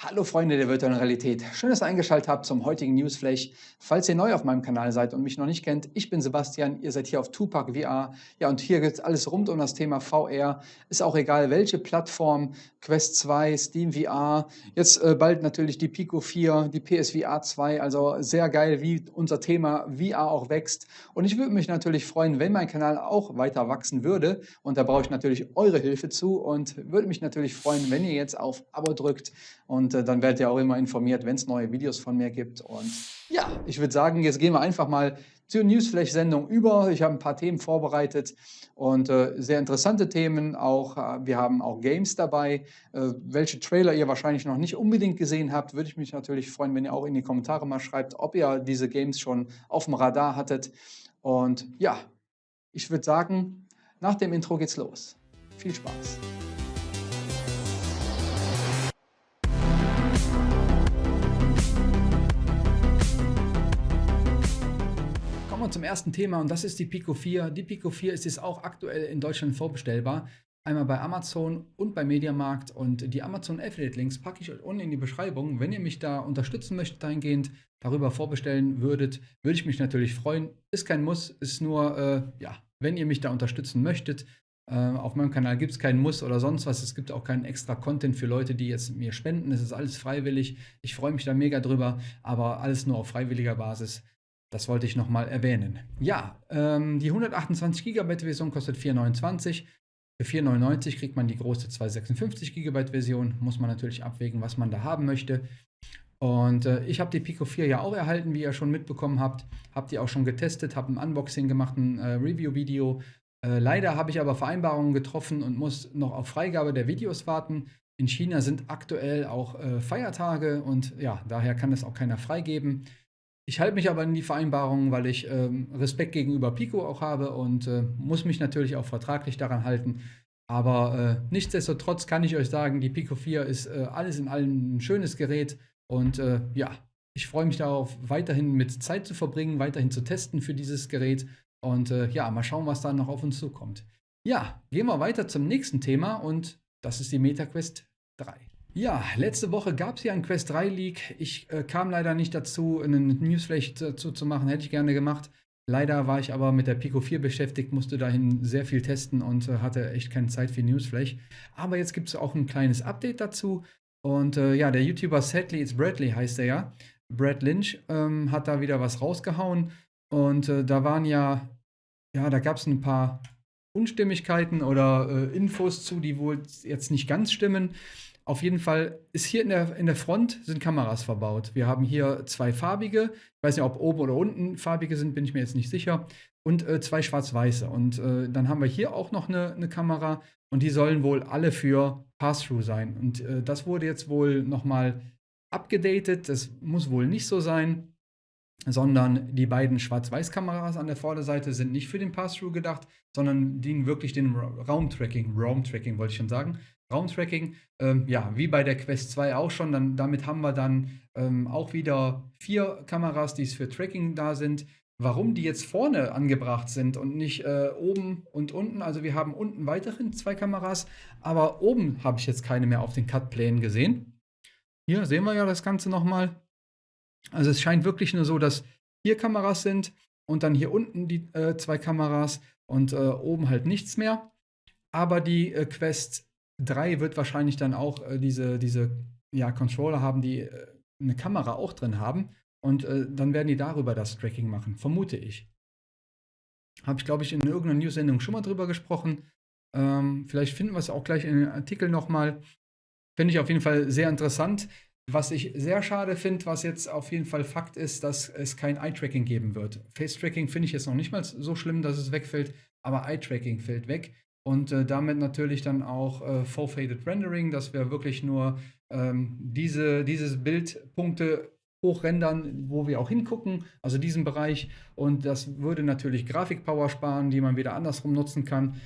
Hallo Freunde der virtuellen Realität. Schön, dass ihr eingeschaltet habt zum heutigen Newsflash. Falls ihr neu auf meinem Kanal seid und mich noch nicht kennt, ich bin Sebastian, ihr seid hier auf Tupac VR. Ja, und hier gibt es alles rund um das Thema VR. Ist auch egal, welche Plattform, Quest 2, Steam VR, jetzt äh, bald natürlich die Pico 4, die PSVR 2. Also sehr geil, wie unser Thema VR auch wächst. Und ich würde mich natürlich freuen, wenn mein Kanal auch weiter wachsen würde. Und da brauche ich natürlich eure Hilfe zu und würde mich natürlich freuen, wenn ihr jetzt auf Abo drückt und und äh, dann werdet ihr auch immer informiert, wenn es neue Videos von mir gibt. Und ja, ich würde sagen, jetzt gehen wir einfach mal zur Newsflash-Sendung über. Ich habe ein paar Themen vorbereitet und äh, sehr interessante Themen. Auch äh, wir haben auch Games dabei. Äh, welche Trailer ihr wahrscheinlich noch nicht unbedingt gesehen habt, würde ich mich natürlich freuen, wenn ihr auch in die Kommentare mal schreibt, ob ihr diese Games schon auf dem Radar hattet. Und ja, ich würde sagen, nach dem Intro geht's los. Viel Spaß! Zum ersten Thema und das ist die Pico 4. Die Pico 4 ist jetzt auch aktuell in Deutschland vorbestellbar. Einmal bei Amazon und bei Mediamarkt und die Amazon Affiliate Links packe ich euch unten in die Beschreibung. Wenn ihr mich da unterstützen möchtet dahingehend, darüber vorbestellen würdet, würde ich mich natürlich freuen. Ist kein Muss, ist nur, äh, ja, wenn ihr mich da unterstützen möchtet. Äh, auf meinem Kanal gibt es keinen Muss oder sonst was. Es gibt auch keinen extra Content für Leute, die jetzt mir spenden. Es ist alles freiwillig. Ich freue mich da mega drüber, aber alles nur auf freiwilliger Basis. Das wollte ich nochmal erwähnen. Ja, ähm, die 128 GB Version kostet 4,29. Für 4,99 kriegt man die große 256 GB Version. Muss man natürlich abwägen, was man da haben möchte. Und äh, ich habe die Pico 4 ja auch erhalten, wie ihr schon mitbekommen habt. Habt ihr auch schon getestet, habe ein Unboxing gemacht, ein äh, Review-Video. Äh, leider habe ich aber Vereinbarungen getroffen und muss noch auf Freigabe der Videos warten. In China sind aktuell auch äh, Feiertage und ja, daher kann es auch keiner freigeben. Ich halte mich aber an die Vereinbarungen, weil ich ähm, Respekt gegenüber Pico auch habe und äh, muss mich natürlich auch vertraglich daran halten. Aber äh, nichtsdestotrotz kann ich euch sagen, die Pico 4 ist äh, alles in allem ein schönes Gerät und äh, ja, ich freue mich darauf, weiterhin mit Zeit zu verbringen, weiterhin zu testen für dieses Gerät und äh, ja, mal schauen, was da noch auf uns zukommt. Ja, gehen wir weiter zum nächsten Thema und das ist die MetaQuest 3. Ja, letzte Woche gab es ja ein Quest 3 Leak. Ich äh, kam leider nicht dazu, einen Newsflash dazu zu machen. Hätte ich gerne gemacht. Leider war ich aber mit der Pico 4 beschäftigt, musste dahin sehr viel testen und äh, hatte echt keine Zeit für Newsflash. Aber jetzt gibt es auch ein kleines Update dazu. Und äh, ja, der YouTuber Sadly It's Bradley heißt er ja. Brad Lynch ähm, hat da wieder was rausgehauen. Und äh, da waren ja, ja, da gab es ein paar Unstimmigkeiten oder äh, Infos zu, die wohl jetzt nicht ganz stimmen. Auf jeden Fall ist hier in der, in der Front sind Kameras verbaut. Wir haben hier zwei farbige, ich weiß nicht, ob oben oder unten farbige sind, bin ich mir jetzt nicht sicher, und äh, zwei schwarz-weiße. Und äh, dann haben wir hier auch noch eine, eine, Kamera und die sollen wohl alle für Pass-Through sein. Und äh, das wurde jetzt wohl nochmal abgedatet. Das muss wohl nicht so sein, sondern die beiden Schwarz-Weiß-Kameras an der Vorderseite sind nicht für den Pass-Through gedacht, sondern dienen wirklich dem Raumtracking, Raumtracking wollte ich schon sagen, Raumtracking, ähm, ja, wie bei der Quest 2 auch schon, dann, damit haben wir dann ähm, auch wieder vier Kameras, die für Tracking da sind. Warum die jetzt vorne angebracht sind und nicht äh, oben und unten, also wir haben unten weiterhin zwei Kameras, aber oben habe ich jetzt keine mehr auf den Cut-Plänen gesehen. Hier sehen wir ja das Ganze nochmal. Also es scheint wirklich nur so, dass hier Kameras sind und dann hier unten die äh, zwei Kameras und äh, oben halt nichts mehr. Aber die äh, Quest 3 wird wahrscheinlich dann auch äh, diese, diese ja, Controller haben, die äh, eine Kamera auch drin haben. Und äh, dann werden die darüber das Tracking machen, vermute ich. Habe ich, glaube ich, in irgendeiner News-Sendung schon mal drüber gesprochen. Ähm, vielleicht finden wir es auch gleich in den Artikel nochmal. Finde ich auf jeden Fall sehr interessant. Was ich sehr schade finde, was jetzt auf jeden Fall Fakt ist, dass es kein Eye-Tracking geben wird. Face-Tracking finde ich jetzt noch nicht mal so schlimm, dass es wegfällt, aber Eye-Tracking fällt weg und äh, damit natürlich dann auch äh, Full-Faded Rendering, dass wir wirklich nur ähm, diese dieses Bildpunkte hochrendern, wo wir auch hingucken, also diesen Bereich. Und das würde natürlich Grafikpower sparen, die man wieder andersrum nutzen kann.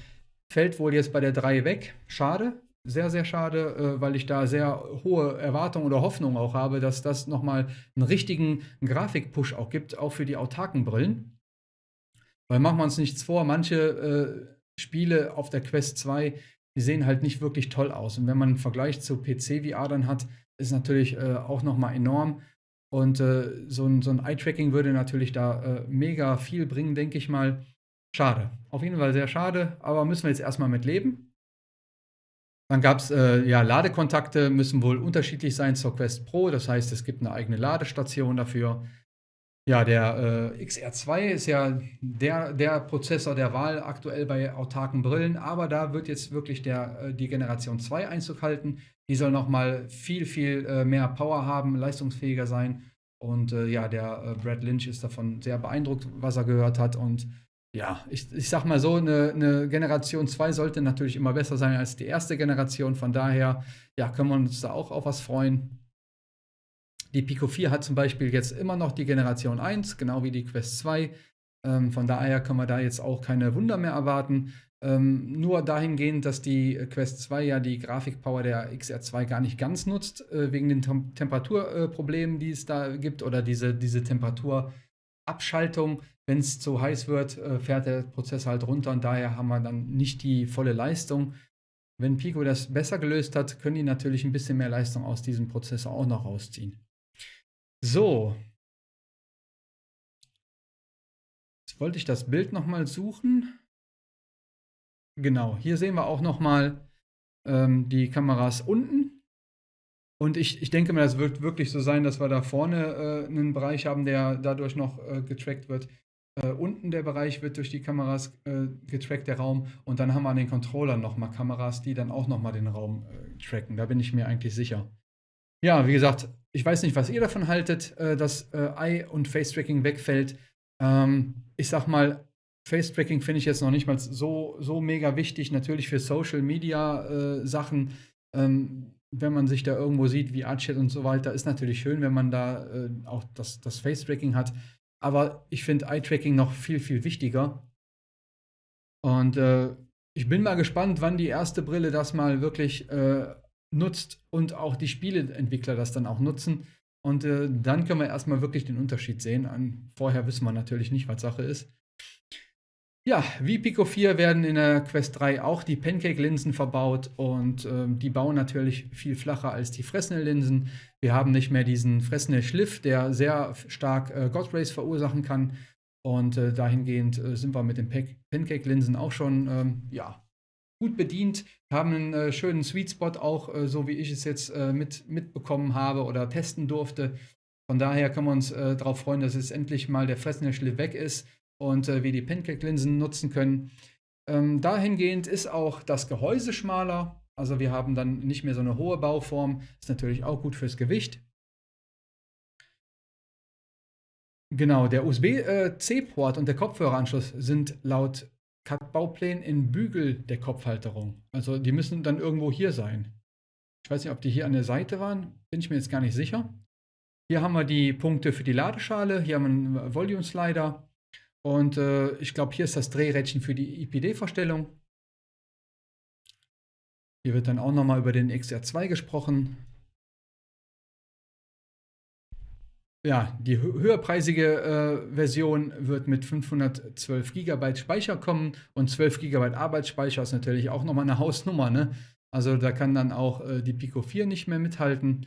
Fällt wohl jetzt bei der 3 weg. Schade, sehr, sehr schade, äh, weil ich da sehr hohe Erwartungen oder Hoffnungen auch habe, dass das nochmal einen richtigen Grafikpush auch gibt, auch für die autarken Brillen. Weil machen wir uns nichts vor, manche äh, Spiele auf der Quest 2, die sehen halt nicht wirklich toll aus. Und wenn man einen Vergleich zu PC-VR dann hat, ist natürlich äh, auch nochmal enorm. Und äh, so ein, so ein Eye-Tracking würde natürlich da äh, mega viel bringen, denke ich mal. Schade. Auf jeden Fall sehr schade, aber müssen wir jetzt erstmal mit leben. Dann gab es, äh, ja, Ladekontakte müssen wohl unterschiedlich sein zur Quest Pro. Das heißt, es gibt eine eigene Ladestation dafür. Ja, der äh, XR2 ist ja der, der Prozessor der Wahl aktuell bei autarken Brillen, aber da wird jetzt wirklich der, äh, die Generation 2 Einzug halten. Die soll nochmal viel, viel äh, mehr Power haben, leistungsfähiger sein. Und äh, ja, der äh, Brad Lynch ist davon sehr beeindruckt, was er gehört hat. Und ja, ich, ich sag mal so, eine, eine Generation 2 sollte natürlich immer besser sein als die erste Generation. Von daher, ja, können wir uns da auch auf was freuen. Die Pico 4 hat zum Beispiel jetzt immer noch die Generation 1, genau wie die Quest 2. Ähm, von daher können wir da jetzt auch keine Wunder mehr erwarten. Ähm, nur dahingehend, dass die Quest 2 ja die Grafikpower der XR2 gar nicht ganz nutzt, äh, wegen den Tem Temperaturproblemen, äh, die es da gibt, oder diese, diese Temperaturabschaltung. Wenn es zu heiß wird, äh, fährt der Prozessor halt runter und daher haben wir dann nicht die volle Leistung. Wenn Pico das besser gelöst hat, können die natürlich ein bisschen mehr Leistung aus diesem Prozessor auch noch rausziehen. So. Jetzt wollte ich das Bild nochmal suchen. Genau, hier sehen wir auch nochmal ähm, die Kameras unten. Und ich, ich denke mal, das wird wirklich so sein, dass wir da vorne äh, einen Bereich haben, der dadurch noch äh, getrackt wird. Äh, unten der Bereich wird durch die Kameras äh, getrackt, der Raum. Und dann haben wir an den Controllern nochmal Kameras, die dann auch nochmal den Raum äh, tracken. Da bin ich mir eigentlich sicher. Ja, wie gesagt, ich weiß nicht, was ihr davon haltet, äh, dass äh, Eye- und Face-Tracking wegfällt. Ähm, ich sag mal, Face-Tracking finde ich jetzt noch nicht mal so, so mega wichtig. Natürlich für Social-Media-Sachen, äh, ähm, wenn man sich da irgendwo sieht, wie Artchat und so weiter, ist natürlich schön, wenn man da äh, auch das, das Face-Tracking hat. Aber ich finde Eye-Tracking noch viel, viel wichtiger. Und äh, ich bin mal gespannt, wann die erste Brille das mal wirklich äh, nutzt und auch die Spieleentwickler das dann auch nutzen. Und äh, dann können wir erstmal wirklich den Unterschied sehen. An, vorher wissen wir natürlich nicht, was Sache ist. Ja, wie Pico 4 werden in der Quest 3 auch die Pancake-Linsen verbaut und äh, die bauen natürlich viel flacher als die Fresnel-Linsen. Wir haben nicht mehr diesen Fresnel-Schliff, der sehr stark äh, God verursachen kann. Und äh, dahingehend äh, sind wir mit den Pancake-Linsen auch schon ähm, ja, gut bedient, haben einen äh, schönen Sweet Spot auch, äh, so wie ich es jetzt äh, mit, mitbekommen habe oder testen durfte. Von daher können wir uns äh, darauf freuen, dass es endlich mal der Fresnel weg ist und äh, wir die Pancake-Linsen nutzen können. Ähm, dahingehend ist auch das Gehäuse schmaler. Also wir haben dann nicht mehr so eine hohe Bauform. Ist natürlich auch gut fürs Gewicht. Genau, der USB-C-Port äh, und der Kopfhöreranschluss sind laut Cut-Bauplänen in Bügel der Kopfhalterung. Also die müssen dann irgendwo hier sein. Ich weiß nicht, ob die hier an der Seite waren, bin ich mir jetzt gar nicht sicher. Hier haben wir die Punkte für die Ladeschale, hier haben wir einen Volume Slider und äh, ich glaube, hier ist das Drehrädchen für die IPD-Verstellung. Hier wird dann auch nochmal über den XR2 gesprochen. Ja, die höherpreisige äh, Version wird mit 512 GB Speicher kommen und 12 GB Arbeitsspeicher ist natürlich auch nochmal eine Hausnummer. Ne? Also da kann dann auch äh, die Pico 4 nicht mehr mithalten.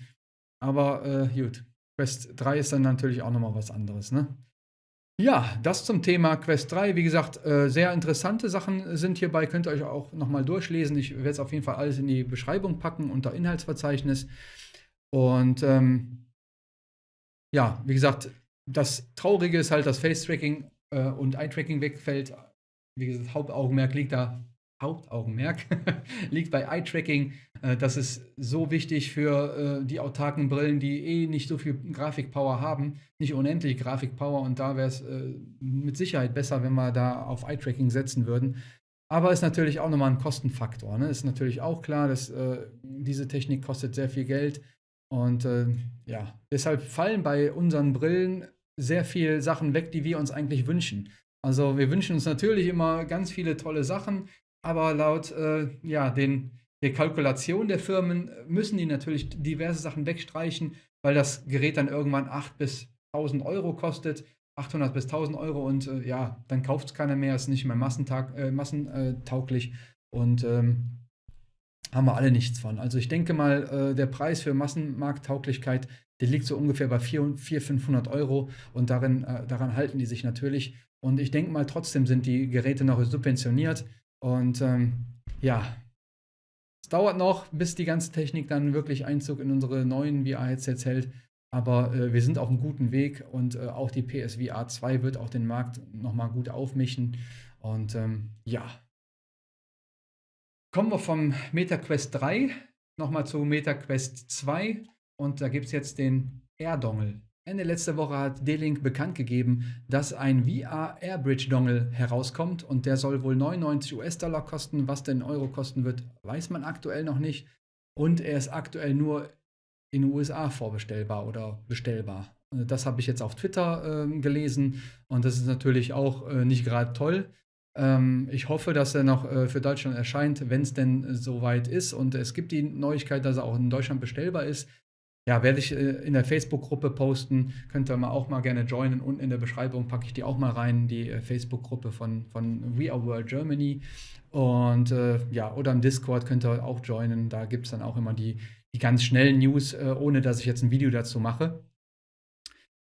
Aber äh, gut, Quest 3 ist dann natürlich auch nochmal was anderes. Ne? Ja, das zum Thema Quest 3. Wie gesagt, äh, sehr interessante Sachen sind hierbei. Könnt ihr euch auch nochmal durchlesen. Ich werde es auf jeden Fall alles in die Beschreibung packen unter Inhaltsverzeichnis. Und ähm, ja, wie gesagt, das Traurige ist halt, dass Face-Tracking äh, und Eye-Tracking wegfällt. Wie gesagt, Hauptaugenmerk liegt da, Hauptaugenmerk liegt bei Eye-Tracking. Äh, das ist so wichtig für äh, die autarken Brillen, die eh nicht so viel Grafikpower haben, nicht unendlich Grafikpower. Und da wäre es äh, mit Sicherheit besser, wenn wir da auf Eye-Tracking setzen würden. Aber ist natürlich auch nochmal ein Kostenfaktor. Ne? Ist natürlich auch klar, dass äh, diese Technik kostet sehr viel Geld. Und äh, ja, deshalb fallen bei unseren Brillen sehr viele Sachen weg, die wir uns eigentlich wünschen. Also wir wünschen uns natürlich immer ganz viele tolle Sachen, aber laut äh, ja, den, der Kalkulation der Firmen müssen die natürlich diverse Sachen wegstreichen, weil das Gerät dann irgendwann 8 bis 1000 Euro kostet. 800 bis 1000 Euro und äh, ja, dann kauft es keiner mehr, ist nicht mehr massentag, äh, massentauglich. Und ähm, haben wir alle nichts von. Also ich denke mal, äh, der Preis für Massenmarkttauglichkeit, der liegt so ungefähr bei 400, 500 Euro und darin, äh, daran halten die sich natürlich. Und ich denke mal, trotzdem sind die Geräte noch subventioniert. Und ähm, ja, es dauert noch, bis die ganze Technik dann wirklich Einzug in unsere neuen VR-Headsets hält. Aber äh, wir sind auf einem guten Weg und äh, auch die PSVR 2 wird auch den Markt nochmal gut aufmischen. Und ähm, ja, Kommen wir vom MetaQuest 3 nochmal zu MetaQuest 2 und da gibt es jetzt den Air-Dongle. Ende letzter Woche hat D-Link bekannt gegeben, dass ein VR Airbridge Dongle herauskommt und der soll wohl 99 US-Dollar kosten. Was denn Euro kosten wird, weiß man aktuell noch nicht. Und er ist aktuell nur in den USA vorbestellbar oder bestellbar. Das habe ich jetzt auf Twitter äh, gelesen und das ist natürlich auch äh, nicht gerade toll. Ähm, ich hoffe, dass er noch äh, für Deutschland erscheint, wenn es denn äh, soweit ist. Und es gibt die Neuigkeit, dass er auch in Deutschland bestellbar ist. Ja, werde ich äh, in der Facebook-Gruppe posten. Könnt ihr mal auch mal gerne joinen. Unten in der Beschreibung packe ich die auch mal rein, die äh, Facebook-Gruppe von, von We Are World Germany. Und äh, ja, oder im Discord könnt ihr auch joinen. Da gibt es dann auch immer die, die ganz schnellen News, äh, ohne dass ich jetzt ein Video dazu mache.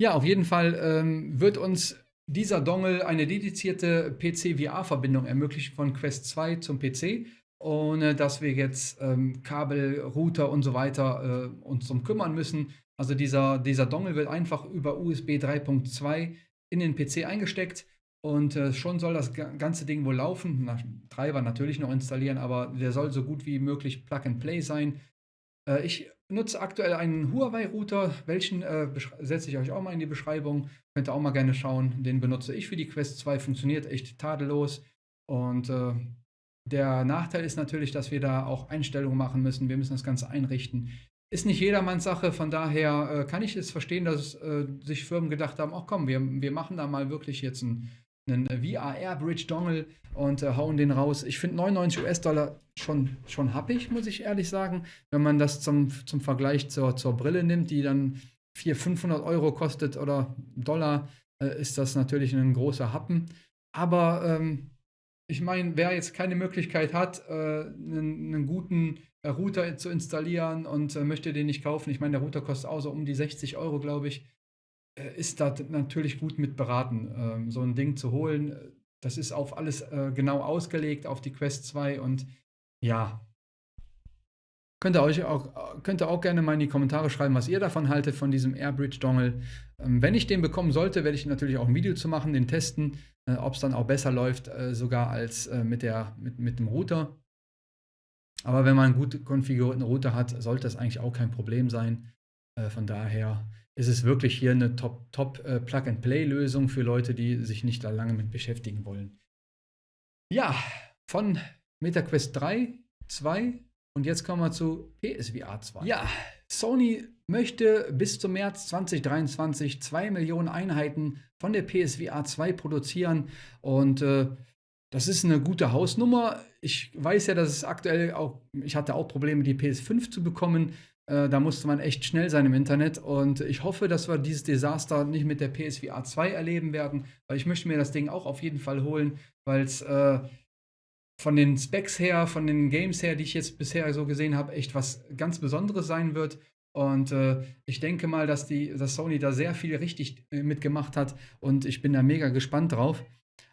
Ja, auf jeden Fall ähm, wird uns dieser Dongle eine dedizierte PC-VR-Verbindung ermöglicht von Quest 2 zum PC, ohne dass wir jetzt ähm, Kabel, Router und so weiter äh, uns drum kümmern müssen. Also dieser, dieser Dongle wird einfach über USB 3.2 in den PC eingesteckt und äh, schon soll das ganze Ding wohl laufen. Na, Treiber natürlich noch installieren, aber der soll so gut wie möglich Plug and Play sein. Äh, ich nutze aktuell einen Huawei-Router, welchen äh, setze ich euch auch mal in die Beschreibung. Könnt ihr auch mal gerne schauen. Den benutze ich für die Quest 2, funktioniert echt tadellos. Und äh, der Nachteil ist natürlich, dass wir da auch Einstellungen machen müssen. Wir müssen das Ganze einrichten. Ist nicht jedermanns Sache, von daher äh, kann ich es verstehen, dass äh, sich Firmen gedacht haben, ach komm, wir, wir machen da mal wirklich jetzt ein einen VR Airbridge Dongle und äh, hauen den raus. Ich finde 99 US-Dollar schon, schon happig, muss ich ehrlich sagen. Wenn man das zum, zum Vergleich zur, zur Brille nimmt, die dann 400, 500 Euro kostet oder Dollar, äh, ist das natürlich ein großer Happen. Aber ähm, ich meine, wer jetzt keine Möglichkeit hat, äh, einen, einen, guten äh, Router zu installieren und äh, möchte den nicht kaufen, ich meine, der Router kostet auch so um die 60 Euro, glaube ich äh, ist da natürlich gut mit beraten, ähm, so ein Ding zu holen. Das ist auf alles äh, genau ausgelegt, auf die Quest 2 und ja, Könnt ihr, euch auch, könnt ihr auch gerne mal in die Kommentare schreiben, was ihr davon haltet, von diesem Airbridge Dongle. Ähm, wenn ich den bekommen sollte, werde ich natürlich auch ein Video zu machen, den testen, äh, ob es dann auch besser läuft, äh, sogar als äh, mit, der, mit, mit dem Router. Aber wenn man einen gut konfigurierten Router hat, sollte das eigentlich auch kein Problem sein. Äh, von daher ist es wirklich hier eine Top, Top äh, für Leute, die sich nicht da lange mit beschäftigen wollen. Ja, von MetaQuest 3, 2 und jetzt kommen wir zu PSVR 2. Ja, Sony möchte bis zum März 2023 2 Millionen Einheiten von der PSVR 2 produzieren und äh, das ist eine gute Hausnummer. Ich weiß ja, dass es aktuell auch, ich hatte auch Probleme, die PS5 zu bekommen. Äh, da musste man echt schnell sein im Internet. Und ich hoffe, dass wir dieses Desaster nicht mit der PSVR 2 erleben werden, weil ich möchte mir das Ding auch auf jeden Fall holen, weil es äh, von den Specs her, von den Games her, die ich jetzt bisher so gesehen habe, echt was ganz Besonderes sein wird. Und äh, ich denke mal, dass, die, dass Sony da sehr viel richtig äh, mitgemacht hat und ich bin da mega gespannt drauf.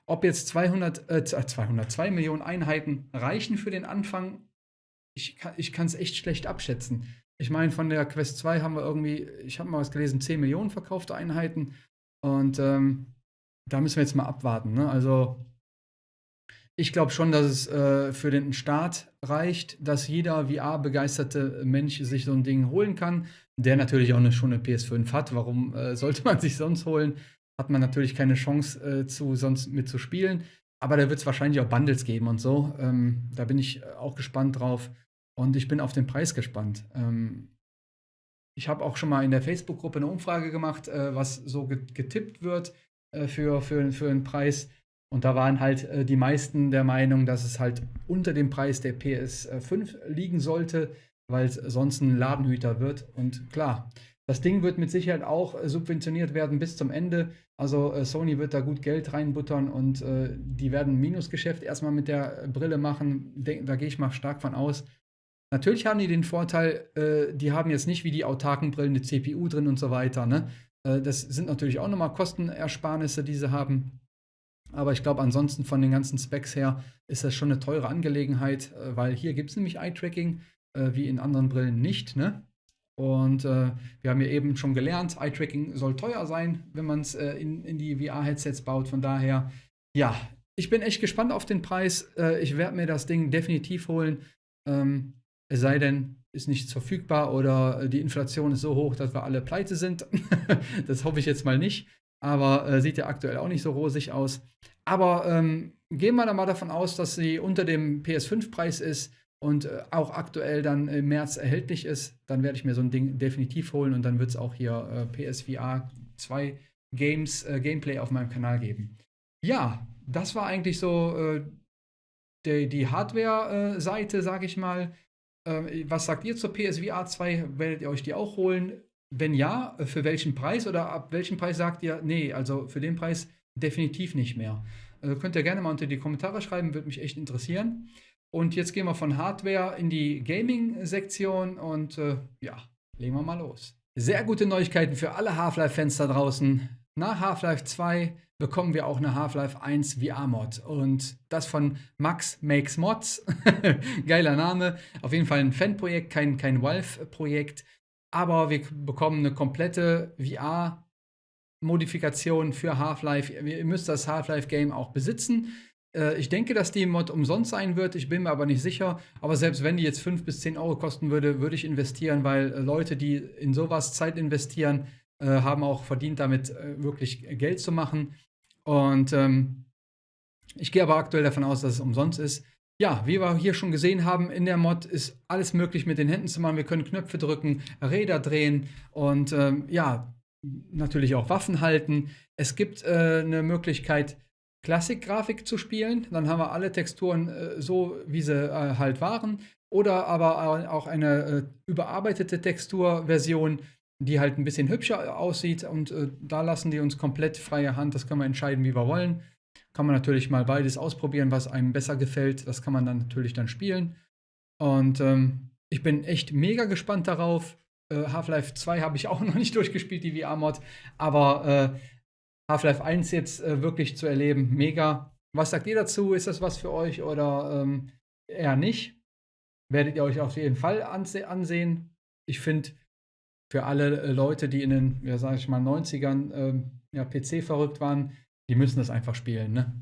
Ob jetzt 200, äh, 202 Millionen Einheiten reichen für den Anfang, ich kann es echt schlecht abschätzen. Ich meine, von der Quest 2 haben wir irgendwie, ich habe mal was gelesen, 10 Millionen verkaufte Einheiten. Und ähm, da müssen wir jetzt mal abwarten. Ne? Also ich glaube schon, dass es äh, für den Start reicht, dass jeder VR-begeisterte Mensch sich so ein Ding holen kann, der natürlich auch eine, schon eine PS5 hat. Warum äh, sollte man sich sonst holen? Hat man natürlich keine Chance, äh, zu, sonst mitzuspielen. Aber da wird es wahrscheinlich auch Bundles geben und so. Ähm, da bin ich äh, auch gespannt drauf. Und ich bin auf den Preis gespannt. Ähm, ich habe auch schon mal in der Facebook-Gruppe eine Umfrage gemacht, äh, was so getippt wird äh, für, für, für einen Preis. Und da waren halt äh, die meisten der Meinung, dass es halt unter dem Preis der PS5 liegen sollte, weil es sonst ein Ladenhüter wird. Und klar, das Ding wird mit Sicherheit auch äh, subventioniert werden bis zum Ende. Also äh, Sony wird da gut Geld reinbuttern und äh, die werden ein Minusgeschäft erstmal mit der Brille machen. da gehe ich mal stark von aus. Natürlich haben die den Vorteil, äh, die haben jetzt nicht wie die autarken Brillen eine CPU drin und so weiter. Ne? Äh, das sind natürlich auch nochmal Kostenersparnisse, die sie haben. Aber ich glaube, ansonsten von den ganzen Specs her ist das schon eine teure Angelegenheit, äh, weil hier gibt es nämlich Eye-Tracking, äh, wie in anderen Brillen nicht. Ne? Und äh, wir haben ja eben schon gelernt, Eye-Tracking soll teuer sein, wenn man es in, in die VR-Headsets baut. Von daher, ja, ich bin echt gespannt auf den Preis. Ich werde mir das Ding definitiv holen. Ähm, es sei denn, ist nichts verfügbar oder die Inflation ist so hoch, dass wir alle pleite sind. das hoffe ich jetzt mal nicht. Aber äh, sieht ja aktuell auch nicht so rosig aus. Aber ähm, gehen wir da mal davon aus, dass sie unter dem PS5-Preis ist und äh, auch aktuell dann im März erhältlich ist. Dann werde ich mir so ein Ding definitiv holen und dann wird es auch hier äh, PSVR 2 Games äh, Gameplay auf meinem Kanal geben. Ja, das war eigentlich so äh, die, die Hardware-Seite, sage ich mal. Ähm, was sagt ihr zur PSVR 2? Werdet ihr euch die auch holen? Wenn ja, für welchen Preis oder ab welchem Preis sagt ihr, nee, also für den Preis definitiv nicht mehr? Also könnt ihr gerne mal unter die Kommentare schreiben, würde mich echt interessieren. Und jetzt gehen wir von Hardware in die Gaming-Sektion und äh, ja, legen wir mal los. Sehr gute Neuigkeiten für alle Half-Life-Fans da draußen. Nach Half-Life 2 bekommen wir auch eine Half-Life 1 VR-Mod. Und das von Max Makes Mods. Geiler Name. Auf jeden Fall ein Fanprojekt, kein, kein Valve-Projekt. Aber wir bekommen eine komplette VR-Modifikation für Half-Life. Ihr müsst das Half-Life-Game auch besitzen. Äh, ich denke, dass die Mod umsonst sein wird. Ich bin mir aber nicht sicher. Aber selbst wenn die jetzt 5 bis 10 Euro kosten würde, würde ich investieren, weil äh, Leute, die in sowas Zeit investieren, äh, haben auch verdient, damit wirklich Geld zu machen. Und ähm, ich gehe aber aktuell davon aus, dass es umsonst ist. Ja, wie wir hier schon gesehen haben, in der Mod ist alles möglich mit den Händen zu machen. Wir können Knöpfe drücken, Räder drehen und ähm, ja, natürlich auch Waffen halten. Es gibt äh, eine Möglichkeit, Klassik-Grafik zu spielen. Dann haben wir alle Texturen äh, so, wie sie äh, halt waren. Oder aber auch eine äh, überarbeitete Texturversion, die halt ein bisschen hübscher aussieht. Und äh, da lassen die uns komplett freie Hand. Das können wir entscheiden, wie wir wollen. Kann man natürlich mal beides ausprobieren, was einem besser gefällt. Das kann man dann natürlich dann spielen. Und ähm, ich bin echt mega gespannt darauf. Äh, Half-Life 2 habe ich auch noch nicht durchgespielt, die VR-Mod. Aber äh, Half-Life 1 jetzt äh, wirklich zu erleben, mega. Was sagt ihr dazu? Ist das was für euch oder ähm, eher nicht? Werdet ihr euch auf jeden Fall anse ansehen. Ich finde, für alle äh, Leute, die in den, ja, sag ich mal, 90ern äh, ja, PC verrückt waren, die müssen das einfach spielen, ne?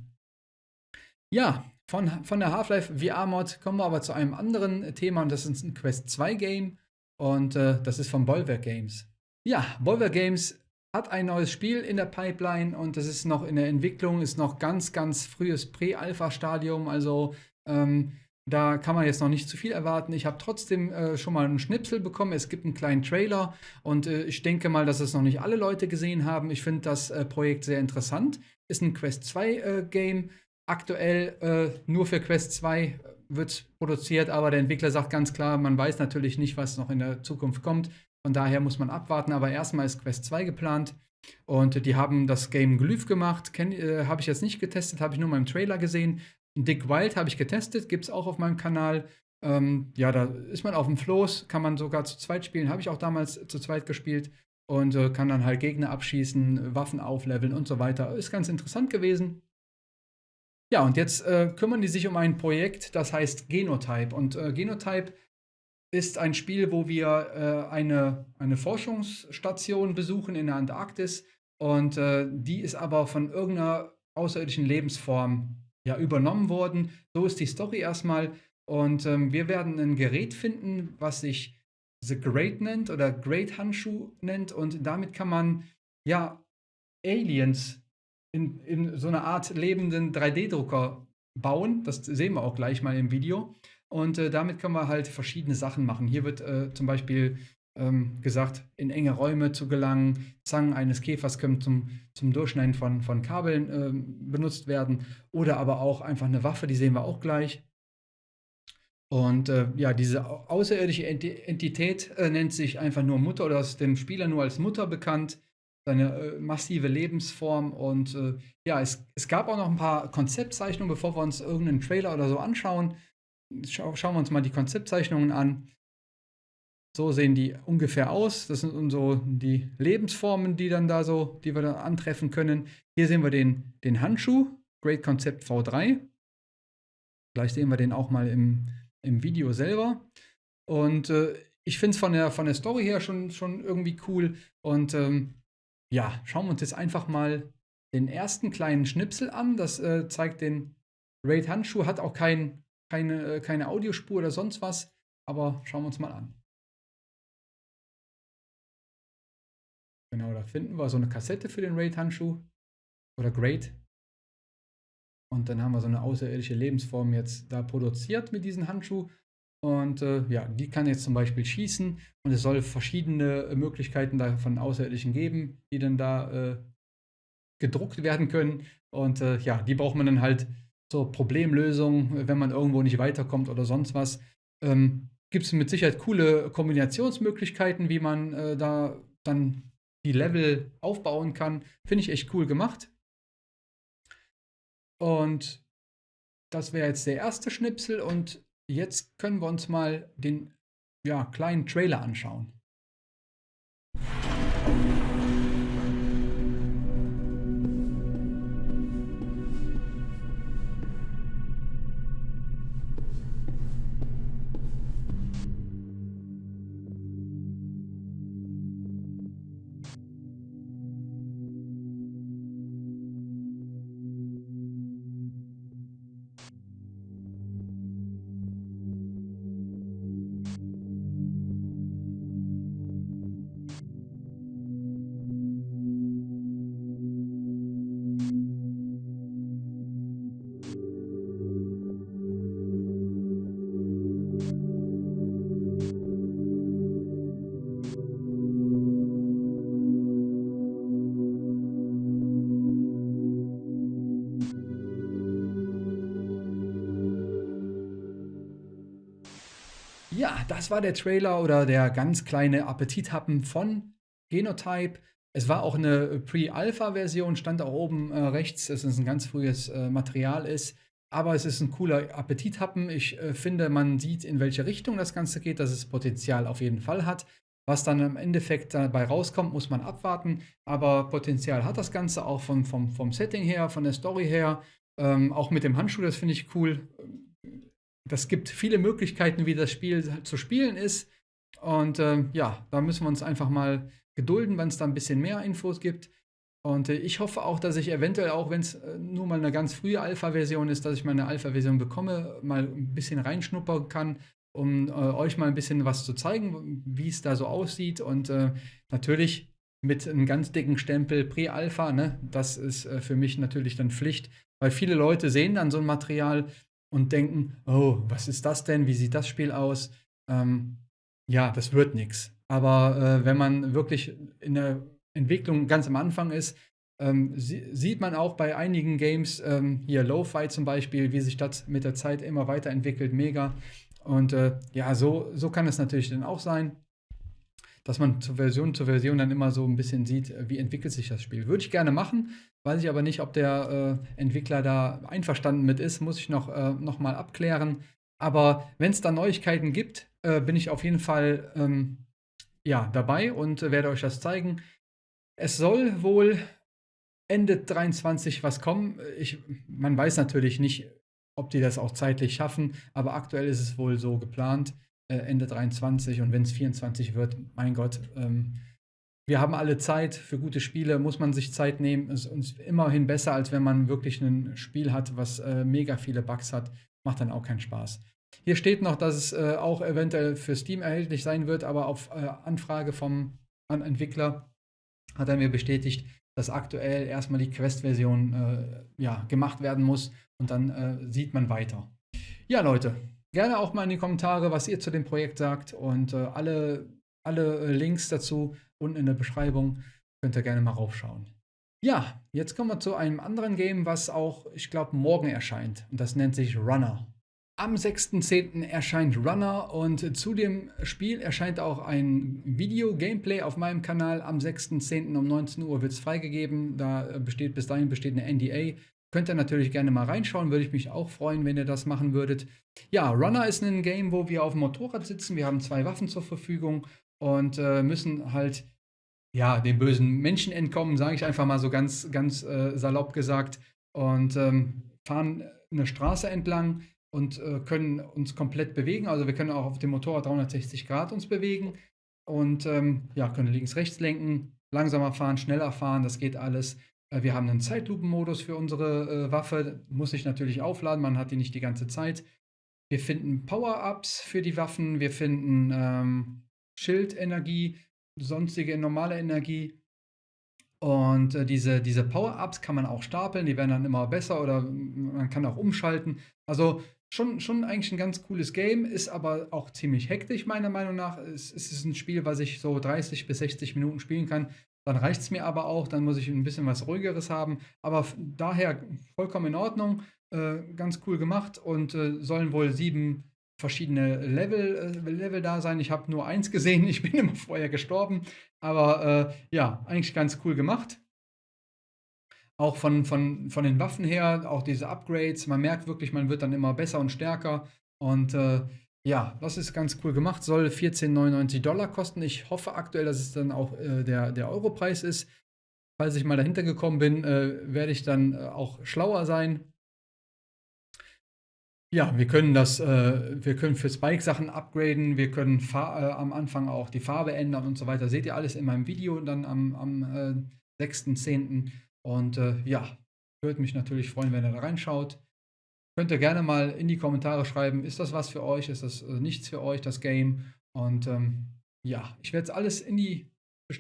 Ja, von, von der Half-Life VR-Mod kommen wir aber zu einem anderen Thema und das ist ein Quest 2 Game und äh, das ist von Boulevard Games. Ja, Boulevard Games hat ein neues Spiel in der Pipeline und das ist noch in der Entwicklung, ist noch ganz, ganz frühes Prä-Alpha-Stadium. Also ähm, da kann man jetzt noch nicht zu viel erwarten. Ich habe trotzdem äh, schon mal einen Schnipsel bekommen. Es gibt einen kleinen Trailer und äh, ich denke mal, dass es noch nicht alle Leute gesehen haben. Ich finde das äh, Projekt sehr interessant. Ist ein Quest 2 äh, Game. Aktuell äh, nur für Quest 2 wird produziert, aber der Entwickler sagt ganz klar, man weiß natürlich nicht, was noch in der Zukunft kommt. Von daher muss man abwarten, aber erstmal ist Quest 2 geplant. Und die haben das Game Glyph gemacht. Äh, habe ich jetzt nicht getestet, habe ich nur mal im Trailer gesehen. Dick Wild habe ich getestet, gibt es auch auf meinem Kanal. Ähm, ja, da ist man auf dem Floß, kann man sogar zu zweit spielen. Habe ich auch damals zu zweit gespielt und äh, kann dann halt Gegner abschießen, Waffen aufleveln und so weiter. Ist ganz interessant gewesen. Ja, und jetzt äh, kümmern die sich um ein Projekt, das heißt Genotype. Und äh, Genotype ist ein Spiel, wo wir äh, eine, eine Forschungsstation besuchen in der Antarktis. Und äh, die ist aber von irgendeiner außerirdischen Lebensform ja, übernommen worden. So ist die Story erstmal. Und ähm, wir werden ein Gerät finden, was sich The Great nennt oder Great Handschuh nennt. Und damit kann man ja Aliens in, in so einer Art lebenden 3D-Drucker bauen. Das sehen wir auch gleich mal im Video. Und äh, damit können wir halt verschiedene Sachen machen. Hier wird äh, zum Beispiel ähm, gesagt, in enge Räume zu gelangen. Zangen eines Käfers können zum, zum Durchschneiden von, von Kabeln äh, benutzt werden. Oder aber auch einfach eine Waffe, die sehen wir auch gleich. Und äh, ja, diese außerirdische Entität äh, nennt sich einfach nur Mutter oder ist dem Spieler nur als Mutter bekannt. Seine äh, massive Lebensform. Und ja, es, es gab auch noch ein paar Konzeptzeichnungen, bevor wir uns irgendeinen Trailer oder so anschauen. schau, schauen wir uns mal die Konzeptzeichnungen an. So sehen die ungefähr aus. Das sind so die Lebensformen, die dann da so, die wir dann antreffen können. Hier sehen wir den, den Handschuh, Great Concept V3. Gleich sehen wir den auch mal im, im Video selber. Und äh, ich finde es von der, von der Story her schon, schon irgendwie cool. Und ähm, ja, schauen wir uns jetzt einfach mal den ersten kleinen Schnipsel an. Das äh, zeigt den Raid Handschuh, hat auch kein, keine, äh, keine Audiospur oder sonst was. Aber schauen wir uns mal an. Genau, da finden wir so eine Kassette für den Raid-Handschuh. Oder Great. Und dann haben wir so eine außerirdische Lebensform jetzt da produziert mit diesem Handschuh. Und äh, ja, die kann jetzt zum Beispiel schießen. Und es soll verschiedene äh, Möglichkeiten da von Außerirdischen geben, die dann da äh, gedruckt werden können. Und äh, ja, die braucht man dann halt zur Problemlösung, wenn man irgendwo nicht weiterkommt oder sonst was. Ähm, Gibt es mit Sicherheit coole Kombinationsmöglichkeiten, wie man äh, da dann die Level aufbauen kann. Finde ich echt cool gemacht. Und das wäre jetzt der erste Schnipsel und jetzt können wir uns mal den ja, kleinen Trailer anschauen. Ja, das war der Trailer oder der ganz kleine Appetithappen von Genotype. Es war auch eine Pre-Alpha-Version, stand auch oben äh, rechts, dass es ein ganz frühes äh, Material ist. Aber es ist ein cooler Appetithappen. Ich äh, finde, man sieht, in welche Richtung das Ganze geht, dass es Potenzial auf jeden Fall hat. Was dann im Endeffekt dabei rauskommt, muss man abwarten. Aber Potenzial hat das Ganze auch vom, vom, vom Setting her, von der Story her. Ähm, auch mit dem Handschuh, das finde ich cool das gibt viele Möglichkeiten, wie das Spiel zu spielen ist. Und äh, ja, da müssen wir uns einfach mal gedulden, wenn es da ein bisschen mehr Infos gibt. Und äh, ich hoffe auch, dass ich eventuell auch, wenn es äh, nur mal eine ganz frühe Alpha-Version ist, dass ich mal eine Alpha-Version bekomme, mal ein bisschen reinschnuppern kann, um äh, euch mal ein bisschen was zu zeigen, wie es da so aussieht. Und äh, natürlich mit einem ganz dicken Stempel Pre-Alpha, ne? das ist äh, für mich natürlich dann Pflicht, weil viele Leute sehen dann so ein Material und denken, oh, was ist das denn? Wie sieht das Spiel aus? Ähm, ja, das wird nichts. Aber äh, wenn man wirklich in der Entwicklung ganz am Anfang ist, ähm, sieht man auch bei einigen Games, ähm, hier Lo-Fi zum Beispiel, wie sich das mit der Zeit immer weiterentwickelt, mega. Und äh, ja, so, so kann es natürlich dann auch sein, dass man zur Version zu Version dann immer so ein bisschen sieht, wie entwickelt sich das Spiel. Würde ich gerne machen, Weiß ich aber nicht, ob der äh, Entwickler da einverstanden mit ist, muss ich noch, äh, noch mal abklären. Aber wenn es da Neuigkeiten gibt, äh, bin ich auf jeden Fall ähm, ja, dabei und werde euch das zeigen. Es soll wohl Ende 23 was kommen. Ich, man weiß natürlich nicht, ob die das auch zeitlich schaffen, aber aktuell ist es wohl so geplant, äh, Ende 23 und wenn es 24 wird, mein Gott, ähm, wir haben alle Zeit für gute Spiele, muss man sich Zeit nehmen. Ist uns immerhin besser, als wenn man wirklich ein Spiel hat, was äh, mega viele Bugs hat. Macht dann auch keinen Spaß. Hier steht noch, dass es äh, auch eventuell für Steam erhältlich sein wird, aber auf äh, Anfrage vom Entwickler hat er mir bestätigt, dass aktuell erstmal die Quest-Version äh, ja, gemacht werden muss und dann äh, sieht man weiter. Ja, Leute, gerne auch mal in die Kommentare, was ihr zu dem Projekt sagt und äh, alle, alle Links dazu unten in der Beschreibung. Könnt ihr gerne mal raufschauen. Ja, jetzt kommen wir zu einem anderen Game, was auch, ich glaube, morgen erscheint. Und das nennt sich Runner. Am 6.10. erscheint Runner und zu dem Spiel erscheint auch ein Video-Gameplay auf meinem Kanal. Am 6.10. um 19 Uhr wird es freigegeben. Da besteht bis dahin besteht eine NDA. Könnt ihr natürlich gerne mal reinschauen, würde ich mich auch freuen, wenn ihr das machen würdet. Ja, Runner ist ein Game, wo wir auf dem Motorrad sitzen. Wir haben zwei Waffen zur Verfügung und äh, müssen halt ja, den bösen Menschen entkommen, sage ich einfach mal so ganz, ganz äh, salopp gesagt. Und ähm, fahren eine Straße entlang und äh, können uns komplett bewegen. Also wir können auch auf dem Motorrad 360 Grad uns bewegen und ähm, ja, können links, rechts lenken, langsamer fahren, schneller fahren, das geht alles. Äh, wir haben einen Zeitlupenmodus für unsere äh, Waffe, muss ich natürlich aufladen, man hat die nicht die ganze Zeit. Wir finden Power-Ups für die Waffen, wir finden ähm, Schildenergie, sonstige normale Energie. Und äh, diese, diese Power-Ups kann man auch stapeln, die werden dann immer besser oder man kann auch umschalten. Also schon, schon eigentlich ein ganz cooles Game, ist aber auch ziemlich hektisch, meiner Meinung nach. Es, es ist ein Spiel, was ich so 30 bis 60 Minuten spielen kann. Dann reicht es mir aber auch, dann muss ich ein bisschen was ruhigeres haben. Aber daher vollkommen in Ordnung, äh, ganz cool gemacht und äh, sollen wohl sieben verschiedene Level, äh, Level da sein. Ich habe nur eins gesehen, ich bin immer vorher gestorben. Aber äh, ja, eigentlich ganz cool gemacht. Auch von, von, von den Waffen her, auch diese Upgrades. Man merkt wirklich, man wird dann immer besser und stärker. Und äh, ja, das ist ganz cool gemacht. Soll 14,99 Dollar kosten. Ich hoffe aktuell, dass es dann auch äh, der, der Europreis ist. Falls ich mal dahinter gekommen bin, äh, werde ich dann äh, auch schlauer sein. Ja, wir können das, äh, wir können für Spike Sachen upgraden, wir können äh, am Anfang auch die Farbe ändern und so weiter. Seht ihr alles in meinem Video dann am, am äh, 6.10. Und äh, ja, würde mich natürlich freuen, wenn ihr da reinschaut. Könnt ihr gerne mal in die Kommentare schreiben, ist das was für euch, ist das äh, nichts für euch, das Game. Und ähm, ja, ich werde es alles in die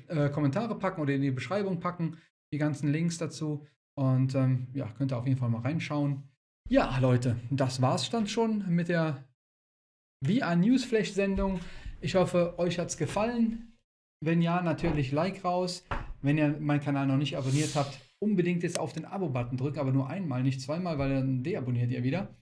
äh, Kommentare packen oder in die Beschreibung packen, die ganzen Links dazu. Und ähm, ja, könnt ihr auf jeden Fall mal reinschauen. Ja, Leute, das war's dann schon mit der VR Newsflash Sendung. Ich hoffe, euch hat's gefallen. Wenn ja, natürlich Like raus. Wenn ihr meinen Kanal noch nicht abonniert habt, unbedingt jetzt auf den Abo-Button drücken, aber nur einmal, nicht zweimal, weil dann deabonniert ihr wieder.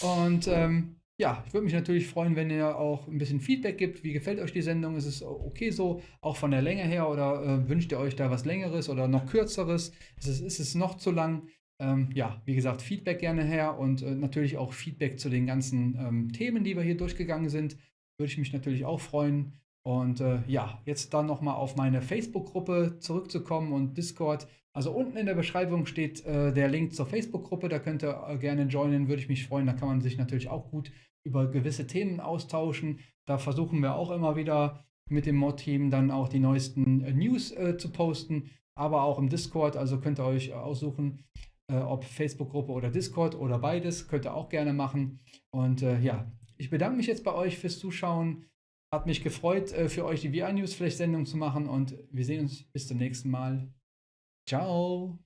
Und ähm, ja, ich würde mich natürlich freuen, wenn ihr auch ein bisschen Feedback gibt. Wie gefällt euch die Sendung? Ist es okay so, auch von der Länge her? Oder äh, wünscht ihr euch da was Längeres oder noch kürzeres? Ist es, ist es noch zu lang? Ähm, ja, wie gesagt, Feedback gerne her und äh, natürlich auch Feedback zu den ganzen ähm, Themen, die wir hier durchgegangen sind. Würde ich mich natürlich auch freuen. Und äh, ja, jetzt dann nochmal auf meine Facebook-Gruppe zurückzukommen und Discord. Also unten in der Beschreibung steht äh, der Link zur Facebook-Gruppe, da könnt ihr äh, gerne joinen, würde ich mich freuen. Da kann man sich natürlich auch gut über gewisse Themen austauschen. Da versuchen wir auch immer wieder mit dem Mod-Team dann auch die neuesten äh, News äh, zu posten, aber auch im Discord. Also könnt ihr euch aussuchen, äh, ob Facebook-Gruppe oder Discord oder beides. Könnt ihr auch gerne machen. Und ja, ich bedanke mich jetzt bei euch fürs Zuschauen. Hat mich gefreut, äh, für euch die VR News Flash Sendung zu machen und wir sehen uns bis zum nächsten Mal. Ciao.